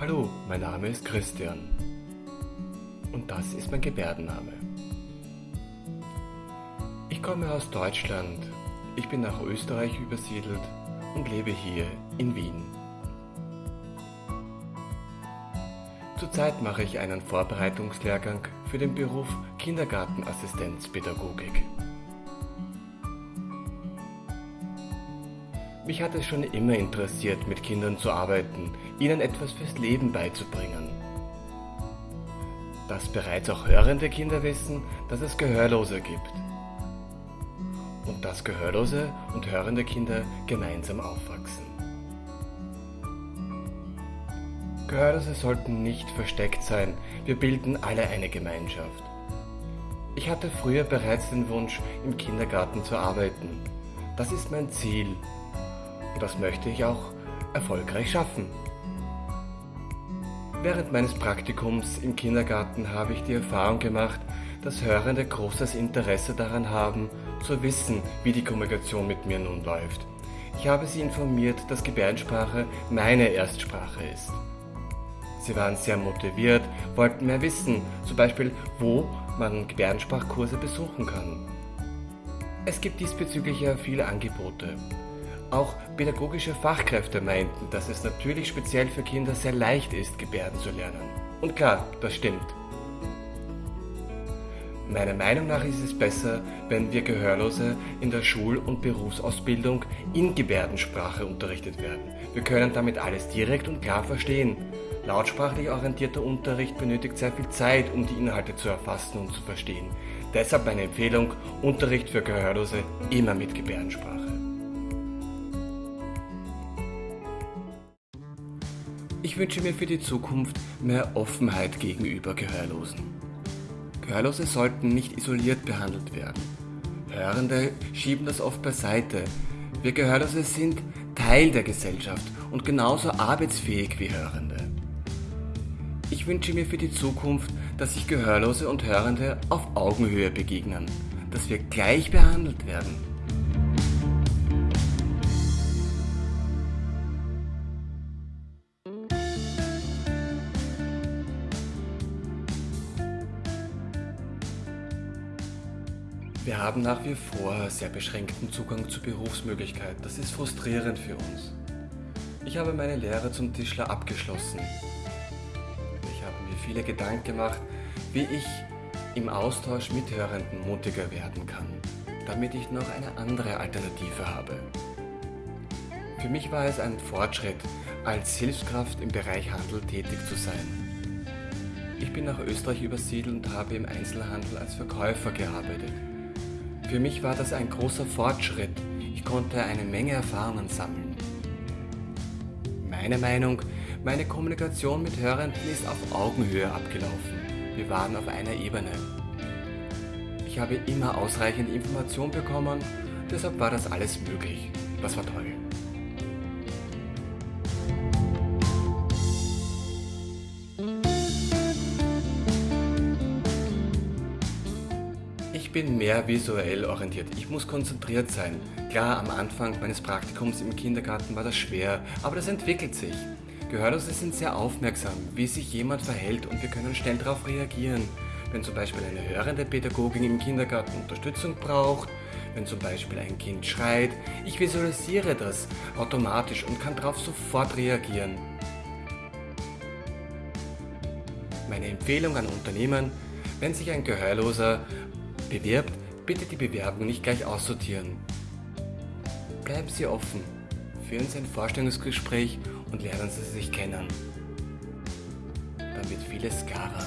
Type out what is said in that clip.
Hallo, mein Name ist Christian und das ist mein Gebärdenname. Ich komme aus Deutschland, ich bin nach Österreich übersiedelt und lebe hier in Wien. Zurzeit mache ich einen Vorbereitungslehrgang für den Beruf Kindergartenassistenzpädagogik. Mich hat es schon immer interessiert, mit Kindern zu arbeiten, ihnen etwas fürs Leben beizubringen. Dass bereits auch hörende Kinder wissen, dass es Gehörlose gibt. Und dass gehörlose und hörende Kinder gemeinsam aufwachsen. Gehörlose sollten nicht versteckt sein, wir bilden alle eine Gemeinschaft. Ich hatte früher bereits den Wunsch, im Kindergarten zu arbeiten. Das ist mein Ziel das möchte ich auch erfolgreich schaffen. Während meines Praktikums im Kindergarten habe ich die Erfahrung gemacht, dass Hörende großes Interesse daran haben, zu wissen, wie die Kommunikation mit mir nun läuft. Ich habe sie informiert, dass Gebärdensprache meine Erstsprache ist. Sie waren sehr motiviert, wollten mehr wissen, zum Beispiel, wo man Gebärdensprachkurse besuchen kann. Es gibt diesbezüglich ja viele Angebote. Auch pädagogische Fachkräfte meinten, dass es natürlich speziell für Kinder sehr leicht ist, Gebärden zu lernen. Und klar, das stimmt. Meiner Meinung nach ist es besser, wenn wir Gehörlose in der Schul- und Berufsausbildung in Gebärdensprache unterrichtet werden. Wir können damit alles direkt und klar verstehen. Lautsprachlich orientierter Unterricht benötigt sehr viel Zeit, um die Inhalte zu erfassen und zu verstehen. Deshalb meine Empfehlung, Unterricht für Gehörlose immer mit Gebärdensprache. Ich wünsche mir für die Zukunft mehr Offenheit gegenüber Gehörlosen. Gehörlose sollten nicht isoliert behandelt werden. Hörende schieben das oft beiseite. Wir Gehörlose sind Teil der Gesellschaft und genauso arbeitsfähig wie Hörende. Ich wünsche mir für die Zukunft, dass sich Gehörlose und Hörende auf Augenhöhe begegnen, dass wir gleich behandelt werden. Wir haben nach wie vor sehr beschränkten Zugang zu Berufsmöglichkeiten. Das ist frustrierend für uns. Ich habe meine Lehre zum Tischler abgeschlossen. Ich habe mir viele Gedanken gemacht, wie ich im Austausch mit Hörenden mutiger werden kann, damit ich noch eine andere Alternative habe. Für mich war es ein Fortschritt, als Hilfskraft im Bereich Handel tätig zu sein. Ich bin nach Österreich übersiedelt und habe im Einzelhandel als Verkäufer gearbeitet. Für mich war das ein großer Fortschritt. Ich konnte eine Menge Erfahrungen sammeln. Meine Meinung, meine Kommunikation mit Hörenden ist auf Augenhöhe abgelaufen. Wir waren auf einer Ebene. Ich habe immer ausreichend Information bekommen, deshalb war das alles möglich. Das war toll. Ich bin mehr visuell orientiert. Ich muss konzentriert sein. Klar, am Anfang meines Praktikums im Kindergarten war das schwer, aber das entwickelt sich. Gehörlose sind sehr aufmerksam, wie sich jemand verhält und wir können schnell darauf reagieren. Wenn zum Beispiel eine hörende Pädagogin im Kindergarten Unterstützung braucht, wenn zum Beispiel ein Kind schreit, ich visualisiere das automatisch und kann darauf sofort reagieren. Meine Empfehlung an Unternehmen, wenn sich ein Gehörloser bewirbt, bitte die Bewerbung nicht gleich aussortieren. Bleiben Sie offen, führen Sie ein Vorstellungsgespräch und lernen Sie sich kennen. Wird vieles klarer.